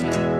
podcast.